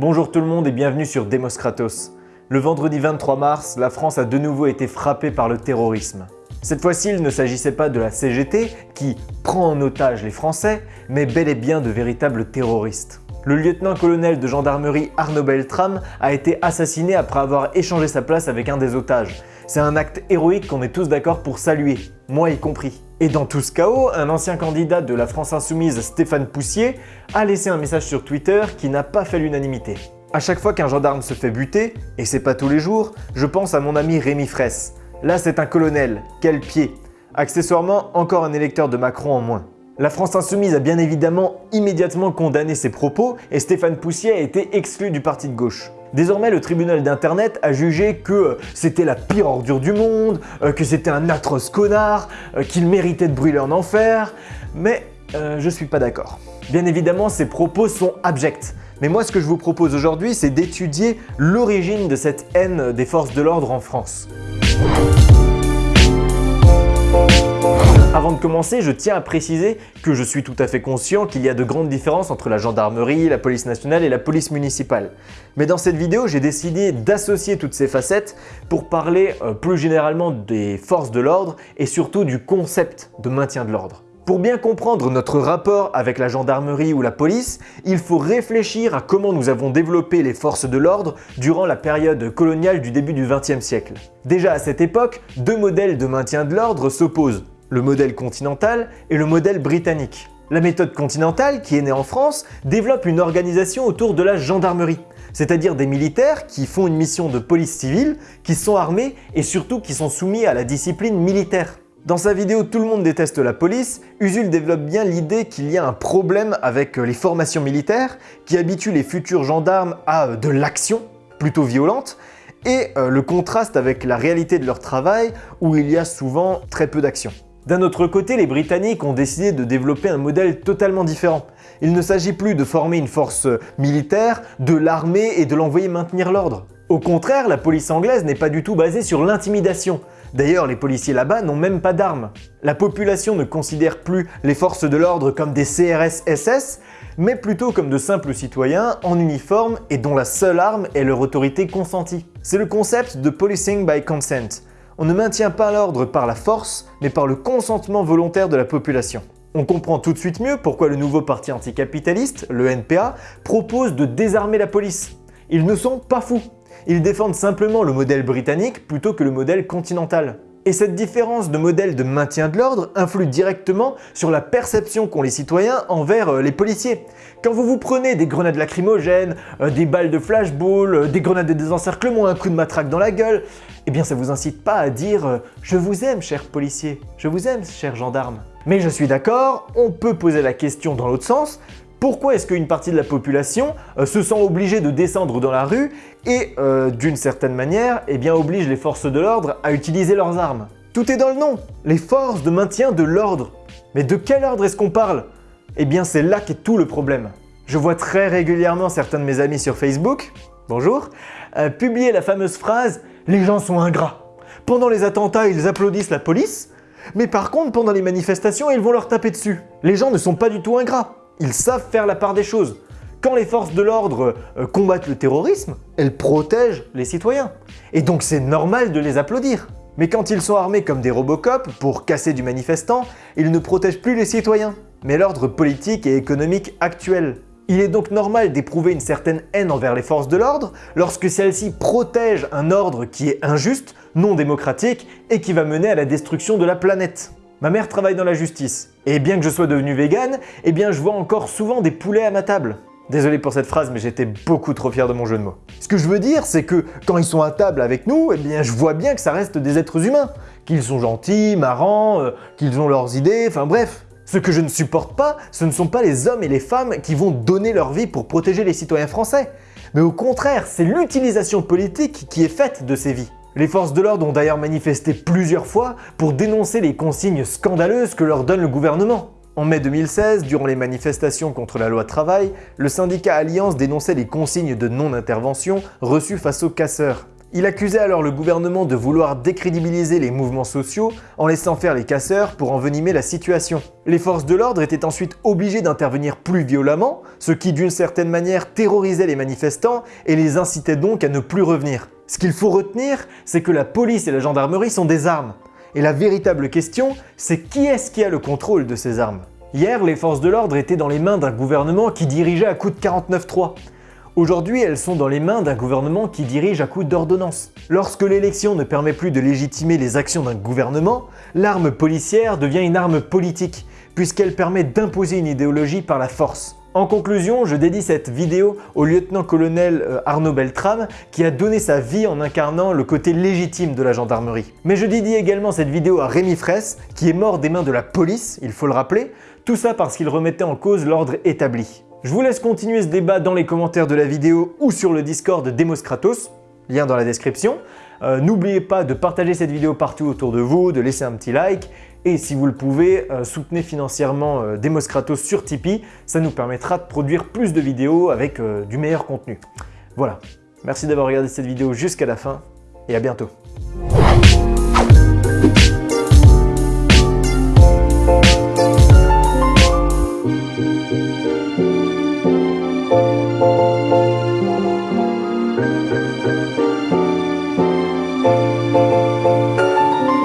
Bonjour tout le monde et bienvenue sur Demos Kratos. Le vendredi 23 mars, la France a de nouveau été frappée par le terrorisme. Cette fois-ci, il ne s'agissait pas de la CGT qui prend en otage les Français, mais bel et bien de véritables terroristes. Le lieutenant-colonel de gendarmerie Arnaud Beltrame a été assassiné après avoir échangé sa place avec un des otages. C'est un acte héroïque qu'on est tous d'accord pour saluer, moi y compris. Et dans tout ce chaos, un ancien candidat de la France Insoumise, Stéphane Poussier, a laissé un message sur Twitter qui n'a pas fait l'unanimité. À chaque fois qu'un gendarme se fait buter, et c'est pas tous les jours, je pense à mon ami Rémi Fraisse. Là c'est un colonel, quel pied Accessoirement, encore un électeur de Macron en moins. La France Insoumise a bien évidemment immédiatement condamné ces propos et Stéphane Poussier a été exclu du parti de gauche. Désormais, le tribunal d'internet a jugé que euh, c'était la pire ordure du monde, euh, que c'était un atroce connard, euh, qu'il méritait de brûler en enfer, mais je suis pas d'accord. Bien évidemment, ces propos sont abjects. Mais moi, ce que je vous propose aujourd'hui, c'est d'étudier l'origine de cette haine des forces de l'ordre en France. Avant de commencer, je tiens à préciser que je suis tout à fait conscient qu'il y a de grandes différences entre la gendarmerie, la police nationale et la police municipale. Mais dans cette vidéo, j'ai décidé d'associer toutes ces facettes pour parler euh, plus généralement des forces de l'ordre et surtout du concept de maintien de l'ordre. Pour bien comprendre notre rapport avec la gendarmerie ou la police, il faut réfléchir à comment nous avons développé les forces de l'ordre durant la période coloniale du début du XXe siècle. Déjà à cette époque, deux modèles de maintien de l'ordre s'opposent le modèle continental et le modèle britannique. La méthode continentale, qui est née en France, développe une organisation autour de la gendarmerie, c'est-à-dire des militaires qui font une mission de police civile, qui sont armés et surtout qui sont soumis à la discipline militaire. Dans sa vidéo « Tout le monde déteste la police », Usul développe bien l'idée qu'il y a un problème avec les formations militaires qui habituent les futurs gendarmes à de l'action, plutôt violente, et euh, le contraste avec la réalité de leur travail où il y a souvent très peu d'action. D'un autre côté, les Britanniques ont décidé de développer un modèle totalement différent. Il ne s'agit plus de former une force militaire, de l'armer et de l'envoyer maintenir l'ordre. Au contraire, la police anglaise n'est pas du tout basée sur l'intimidation. D'ailleurs, les policiers là-bas n'ont même pas d'armes. La population ne considère plus les forces de l'ordre comme des CRS-SS, mais plutôt comme de simples citoyens en uniforme et dont la seule arme est leur autorité consentie. C'est le concept de policing by consent, on ne maintient pas l'ordre par la force, mais par le consentement volontaire de la population. On comprend tout de suite mieux pourquoi le nouveau parti anticapitaliste, le NPA, propose de désarmer la police. Ils ne sont pas fous. Ils défendent simplement le modèle britannique plutôt que le modèle continental. Et cette différence de modèle de maintien de l'ordre influe directement sur la perception qu'ont les citoyens envers euh, les policiers. Quand vous vous prenez des grenades lacrymogènes, euh, des balles de flashball, euh, des grenades de désencerclement, un coup de matraque dans la gueule, eh bien ça vous incite pas à dire « je vous aime cher policier, je vous aime cher gendarme ». Mais je suis d'accord, on peut poser la question dans l'autre sens, pourquoi est-ce qu'une partie de la population euh, se sent obligée de descendre dans la rue et, euh, d'une certaine manière, eh oblige les forces de l'ordre à utiliser leurs armes? Tout est dans le nom Les forces de maintien de l'ordre Mais de quel ordre est-ce qu'on parle? Eh bien, c'est là qu'est tout le problème. Je vois très régulièrement certains de mes amis sur Facebook, bonjour, euh, publier la fameuse phrase « les gens sont ingrats ». Pendant les attentats, ils applaudissent la police, mais par contre, pendant les manifestations, ils vont leur taper dessus. Les gens ne sont pas du tout ingrats. Ils savent faire la part des choses. Quand les forces de l'ordre euh, combattent le terrorisme, elles protègent les citoyens. Et donc c'est normal de les applaudir. Mais quand ils sont armés comme des Robocop pour casser du manifestant, ils ne protègent plus les citoyens, mais l'ordre politique et économique actuel. Il est donc normal d'éprouver une certaine haine envers les forces de l'ordre lorsque celles-ci protègent un ordre qui est injuste, non démocratique et qui va mener à la destruction de la planète. Ma mère travaille dans la justice, et bien que je sois devenu vegan, eh bien je vois encore souvent des poulets à ma table. Désolé pour cette phrase, mais j'étais beaucoup trop fier de mon jeu de mots. Ce que je veux dire, c'est que quand ils sont à table avec nous, eh bien je vois bien que ça reste des êtres humains. Qu'ils sont gentils, marrants, euh, qu'ils ont leurs idées, enfin bref. Ce que je ne supporte pas, ce ne sont pas les hommes et les femmes qui vont donner leur vie pour protéger les citoyens français. Mais au contraire, c'est l'utilisation politique qui est faite de ces vies. Les forces de l'ordre ont d'ailleurs manifesté plusieurs fois pour dénoncer les consignes scandaleuses que leur donne le gouvernement. En mai 2016, durant les manifestations contre la loi travail, le syndicat Alliance dénonçait les consignes de non-intervention reçues face aux casseurs. Il accusait alors le gouvernement de vouloir décrédibiliser les mouvements sociaux en laissant faire les casseurs pour envenimer la situation. Les forces de l'ordre étaient ensuite obligées d'intervenir plus violemment, ce qui d'une certaine manière terrorisait les manifestants et les incitait donc à ne plus revenir. Ce qu'il faut retenir, c'est que la police et la gendarmerie sont des armes. Et la véritable question, c'est qui est-ce qui a le contrôle de ces armes? Hier, les forces de l'ordre étaient dans les mains d'un gouvernement qui dirigeait à coup de 49-3. Aujourd'hui, elles sont dans les mains d'un gouvernement qui dirige à coup d'ordonnance. Lorsque l'élection ne permet plus de légitimer les actions d'un gouvernement, l'arme policière devient une arme politique, puisqu'elle permet d'imposer une idéologie par la force. En conclusion, je dédie cette vidéo au lieutenant-colonel euh, Arnaud Beltrame qui a donné sa vie en incarnant le côté légitime de la gendarmerie. Mais je dédie également cette vidéo à Rémi Fraisse qui est mort des mains de la police, il faut le rappeler, tout ça parce qu'il remettait en cause l'ordre établi. Je vous laisse continuer ce débat dans les commentaires de la vidéo ou sur le Discord de Demos Kratos, lien dans la description. Euh, n'oubliez pas de partager cette vidéo partout autour de vous, de laisser un petit like et si vous le pouvez, euh, soutenez financièrement euh, Demos Kratos sur Tipeee, ça nous permettra de produire plus de vidéos avec du meilleur contenu. Voilà, merci d'avoir regardé cette vidéo jusqu'à la fin et à bientôt.